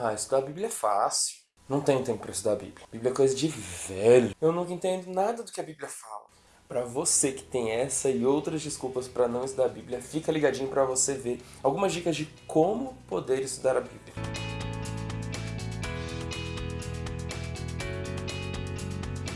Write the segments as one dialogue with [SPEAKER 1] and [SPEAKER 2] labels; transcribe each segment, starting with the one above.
[SPEAKER 1] Ah, estudar a Bíblia é fácil. Não tenho tempo para estudar a Bíblia. Bíblia é coisa de velho. Eu nunca entendo nada do que a Bíblia fala. Para você que tem essa e outras desculpas para não estudar a Bíblia, fica ligadinho para você ver algumas dicas de como poder estudar a Bíblia.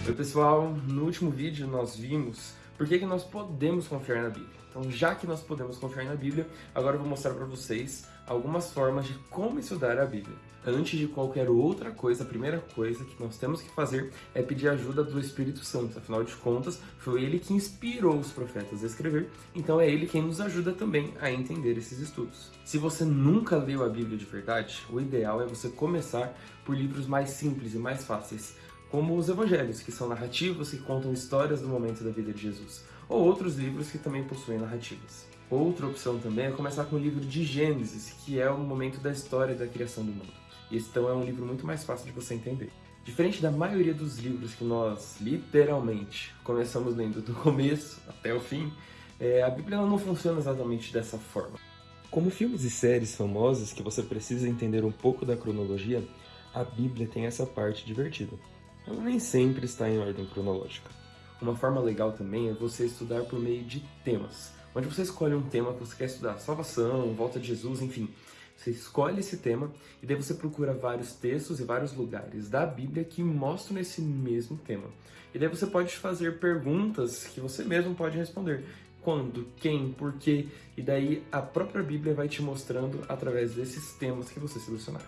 [SPEAKER 1] Oi pessoal, no último vídeo nós vimos por que, que nós podemos confiar na Bíblia. Então, já que nós podemos confiar na Bíblia, agora eu vou mostrar para vocês algumas formas de como estudar a Bíblia. Antes de qualquer outra coisa, a primeira coisa que nós temos que fazer é pedir ajuda do Espírito Santo. Afinal de contas, foi ele que inspirou os profetas a escrever, então é ele quem nos ajuda também a entender esses estudos. Se você nunca leu a Bíblia de verdade, o ideal é você começar por livros mais simples e mais fáceis, como os evangelhos, que são narrativos que contam histórias do momento da vida de Jesus ou outros livros que também possuem narrativas. Outra opção também é começar com o livro de Gênesis, que é o momento da história da criação do mundo. E esse então é um livro muito mais fácil de você entender. Diferente da maioria dos livros que nós, literalmente, começamos lendo do começo até o fim, é, a Bíblia não funciona exatamente dessa forma. Como filmes e séries famosos que você precisa entender um pouco da cronologia, a Bíblia tem essa parte divertida. Ela nem sempre está em ordem cronológica. Uma forma legal também é você estudar por meio de temas, onde você escolhe um tema que você quer estudar, salvação, volta de Jesus, enfim. Você escolhe esse tema e daí você procura vários textos e vários lugares da Bíblia que mostram esse mesmo tema. E daí você pode fazer perguntas que você mesmo pode responder. Quando, quem, por quê, e daí a própria Bíblia vai te mostrando através desses temas que você selecionar.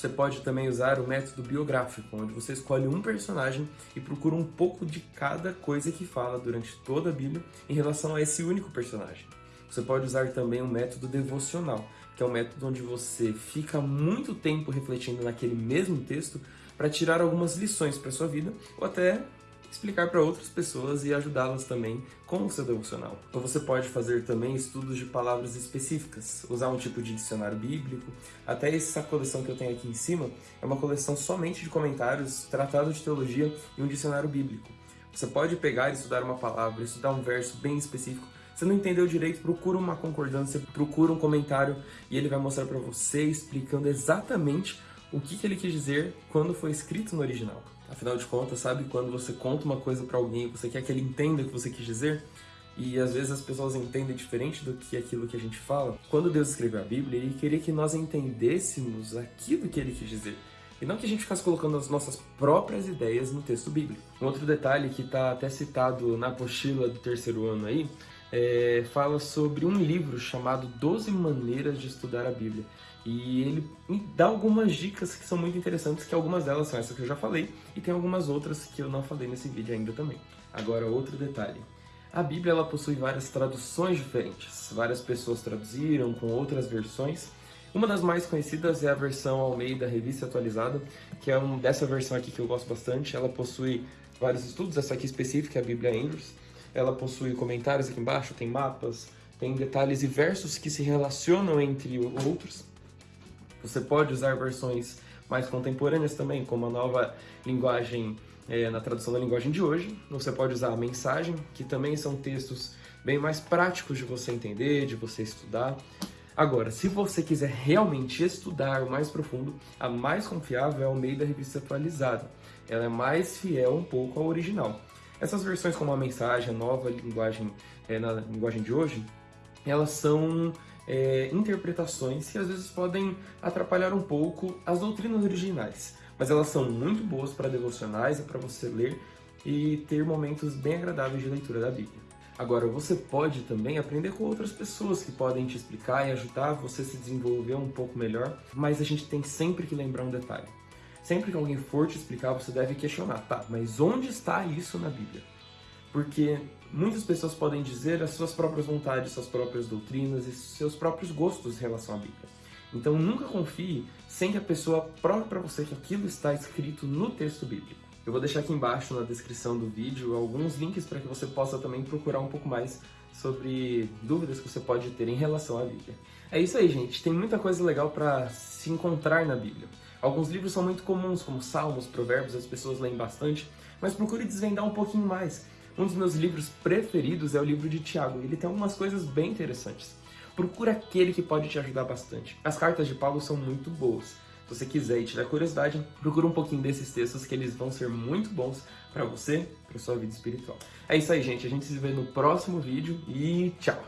[SPEAKER 1] Você pode também usar o método biográfico, onde você escolhe um personagem e procura um pouco de cada coisa que fala durante toda a Bíblia em relação a esse único personagem. Você pode usar também o método devocional, que é um método onde você fica muito tempo refletindo naquele mesmo texto para tirar algumas lições para sua vida ou até explicar para outras pessoas e ajudá-las também com o seu devocional. Ou você pode fazer também estudos de palavras específicas, usar um tipo de dicionário bíblico. Até essa coleção que eu tenho aqui em cima é uma coleção somente de comentários, tratado de teologia e um dicionário bíblico. Você pode pegar e estudar uma palavra, estudar um verso bem específico, você não entendeu direito, procura uma concordância, procura um comentário e ele vai mostrar para você explicando exatamente o que, que ele quis dizer quando foi escrito no original. Afinal de contas, sabe quando você conta uma coisa para alguém você quer que ele entenda o que você quis dizer? E às vezes as pessoas entendem diferente do que aquilo que a gente fala. Quando Deus escreveu a Bíblia, ele queria que nós entendêssemos aquilo que ele quis dizer. E não que a gente ficasse colocando as nossas próprias ideias no texto bíblico. Um outro detalhe que está até citado na apostila do terceiro ano aí, é, fala sobre um livro chamado 12 Maneiras de Estudar a Bíblia. E ele dá algumas dicas que são muito interessantes, que algumas delas são essas que eu já falei, e tem algumas outras que eu não falei nesse vídeo ainda também. Agora, outro detalhe. A Bíblia ela possui várias traduções diferentes. Várias pessoas traduziram com outras versões. Uma das mais conhecidas é a versão Almeida Revista Atualizada, que é um, dessa versão aqui que eu gosto bastante. Ela possui vários estudos, essa aqui específica é a Bíblia Andrews. Ela possui comentários aqui embaixo, tem mapas, tem detalhes e versos que se relacionam entre outros. Você pode usar versões mais contemporâneas também, como a nova linguagem, é, na tradução da linguagem de hoje. Você pode usar a mensagem, que também são textos bem mais práticos de você entender, de você estudar. Agora, se você quiser realmente estudar o mais profundo, a mais confiável é o meio da revista atualizada. Ela é mais fiel um pouco ao original. Essas versões como a mensagem, a nova linguagem, é, na linguagem de hoje, elas são é, interpretações que às vezes podem atrapalhar um pouco as doutrinas originais, mas elas são muito boas para devocionais e para você ler e ter momentos bem agradáveis de leitura da Bíblia. Agora, você pode também aprender com outras pessoas que podem te explicar e ajudar você a se desenvolver um pouco melhor, mas a gente tem sempre que lembrar um detalhe. Sempre que alguém for te explicar, você deve questionar, tá, mas onde está isso na Bíblia? Porque muitas pessoas podem dizer as suas próprias vontades, suas próprias doutrinas e seus próprios gostos em relação à Bíblia. Então nunca confie sem que a pessoa prove para você que aquilo está escrito no texto bíblico. Eu vou deixar aqui embaixo na descrição do vídeo alguns links para que você possa também procurar um pouco mais sobre dúvidas que você pode ter em relação à Bíblia. É isso aí, gente. Tem muita coisa legal para se encontrar na Bíblia. Alguns livros são muito comuns, como Salmos, Provérbios, as pessoas leem bastante, mas procure desvendar um pouquinho mais. Um dos meus livros preferidos é o livro de Tiago, ele tem algumas coisas bem interessantes. Procura aquele que pode te ajudar bastante. As cartas de Paulo são muito boas, Se você quiser e tiver curiosidade, procura um pouquinho desses textos que eles vão ser muito bons para você, para sua vida espiritual. É isso aí, gente. A gente se vê no próximo vídeo e tchau!